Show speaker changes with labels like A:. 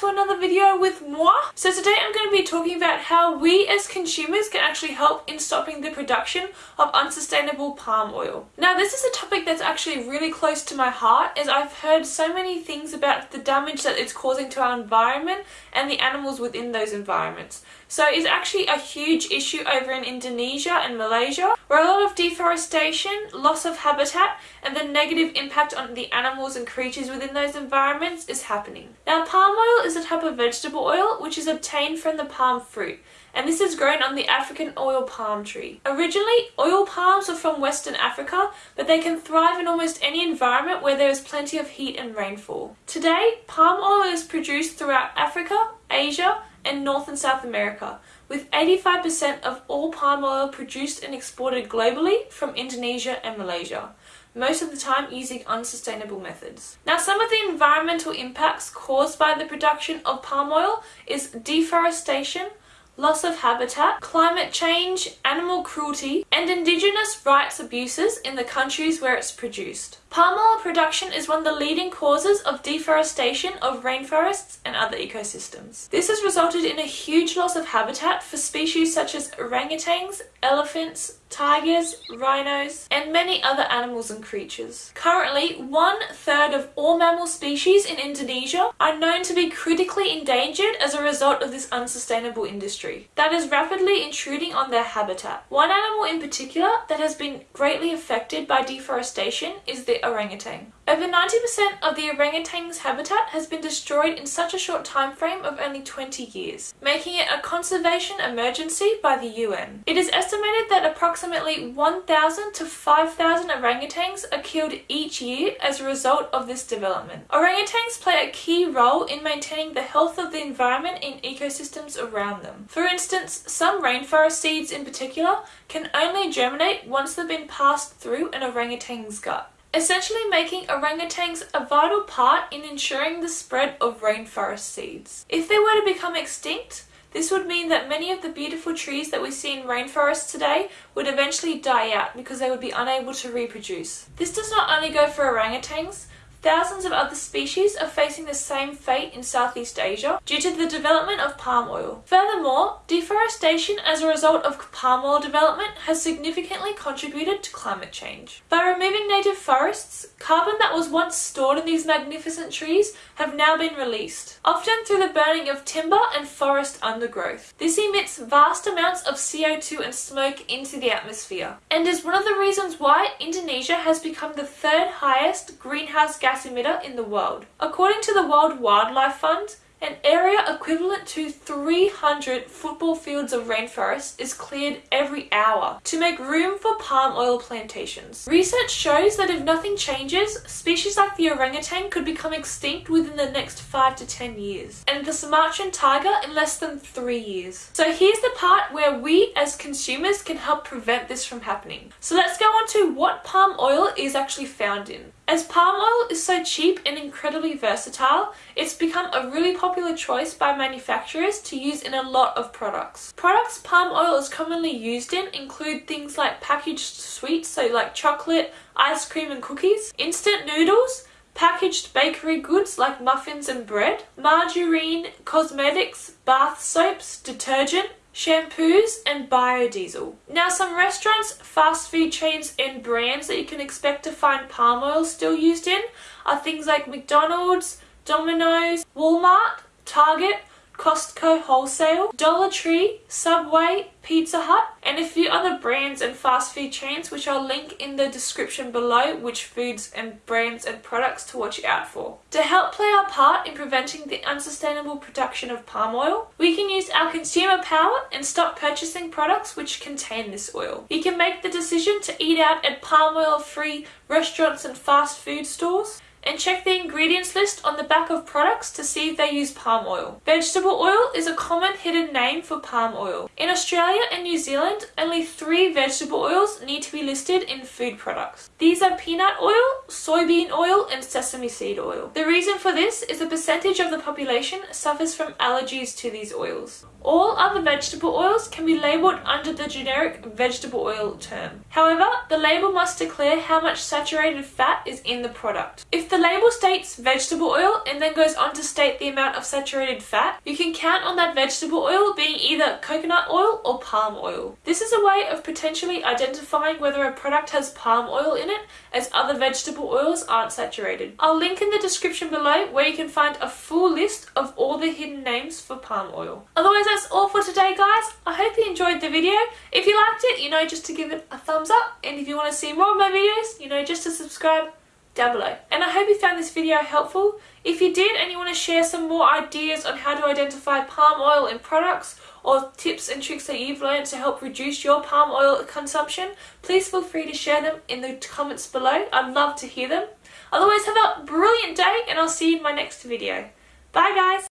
A: to another video with moi. So today I'm going to be talking about how we as consumers can actually help in stopping the production of unsustainable palm oil. Now this is a topic that's actually really close to my heart as I've heard so many things about the damage that it's causing to our environment and the animals within those environments. So it's actually a huge issue over in Indonesia and Malaysia where a lot of deforestation, loss of habitat and the negative impact on the animals and creatures within those environments is happening. Now palm oil is a type of vegetable oil which is obtained from the palm fruit and this is grown on the African oil palm tree. Originally, oil palms are from Western Africa, but they can thrive in almost any environment where there is plenty of heat and rainfall. Today, palm oil is produced throughout Africa, Asia, and North and South America, with 85% of all palm oil produced and exported globally from Indonesia and Malaysia, most of the time using unsustainable methods. Now some of the environmental impacts caused by the production of palm oil is deforestation, loss of habitat, climate change, animal cruelty, and indigenous rights abuses in the countries where it's produced. Palm oil production is one of the leading causes of deforestation of rainforests and other ecosystems. This has resulted in a huge loss of habitat for species such as orangutans, elephants, tigers, rhinos, and many other animals and creatures. Currently, one third of all mammal species in Indonesia are known to be critically endangered as a result of this unsustainable industry that is rapidly intruding on their habitat. One animal in particular that has been greatly affected by deforestation is the orangutan. Over 90% of the orangutan's habitat has been destroyed in such a short time frame of only 20 years, making it a conservation emergency by the UN. It is estimated that approximately 1,000 to 5,000 orangutans are killed each year as a result of this development. Orangutans play a key role in maintaining the health of the environment in ecosystems around them. For instance, some rainforest seeds in particular can only germinate once they've been passed through an orangutan's gut essentially making orangutans a vital part in ensuring the spread of rainforest seeds. If they were to become extinct, this would mean that many of the beautiful trees that we see in rainforests today would eventually die out because they would be unable to reproduce. This does not only go for orangutans, Thousands of other species are facing the same fate in Southeast Asia due to the development of palm oil. Furthermore, deforestation as a result of palm oil development has significantly contributed to climate change. By removing native forests, carbon that was once stored in these magnificent trees have now been released, often through the burning of timber and forest undergrowth. This emits vast amounts of CO2 and smoke into the atmosphere, and is one of the reasons why Indonesia has become the third highest greenhouse gas emitter in the world. According to the World Wildlife Fund, an area equivalent to 300 football fields of rainforest is cleared every hour to make room for palm oil plantations. Research shows that if nothing changes, species like the orangutan could become extinct within the next 5 to 10 years, and the Sumatran tiger in less than 3 years. So here's the part where we as consumers can help prevent this from happening. So let's go on to what palm oil is actually found in. As palm oil is so cheap and incredibly versatile, it's become a really popular choice by manufacturers to use in a lot of products. Products palm oil is commonly used in include things like packaged sweets, so like chocolate, ice cream and cookies, instant noodles, packaged bakery goods like muffins and bread, margarine, cosmetics, bath soaps, detergent, shampoos and biodiesel. Now some restaurants, fast food chains and brands that you can expect to find palm oil still used in are things like McDonald's, Domino's, Walmart, Target, Costco Wholesale, Dollar Tree, Subway, Pizza Hut, and a few other brands and fast food chains which I'll link in the description below which foods and brands and products to watch out for. To help play our part in preventing the unsustainable production of palm oil, we can use our consumer power and stop purchasing products which contain this oil. You can make the decision to eat out at palm oil free restaurants and fast food stores and check the ingredients list on the back of products to see if they use palm oil. Vegetable oil is a common hidden name for palm oil. In Australia and New Zealand, only three vegetable oils need to be listed in food products. These are peanut oil, soybean oil and sesame seed oil. The reason for this is a percentage of the population suffers from allergies to these oils. All other vegetable oils can be labelled under the generic vegetable oil term. However, the label must declare how much saturated fat is in the product. If The label states vegetable oil and then goes on to state the amount of saturated fat, you can count on that vegetable oil being either coconut oil or palm oil. This is a way of potentially identifying whether a product has palm oil in it as other vegetable oils aren't saturated. I'll link in the description below where you can find a full list of all the hidden names for palm oil. Otherwise that's all for today guys. I hope you enjoyed the video. If you liked it, you know just to give it a thumbs up and if you want to see more of my videos, you know just to subscribe down below. And I hope you found this video helpful. If you did and you want to share some more ideas on how to identify palm oil in products or tips and tricks that you've learned to help reduce your palm oil consumption, please feel free to share them in the comments below. I'd love to hear them. Otherwise, have a brilliant day and I'll see you in my next video. Bye guys!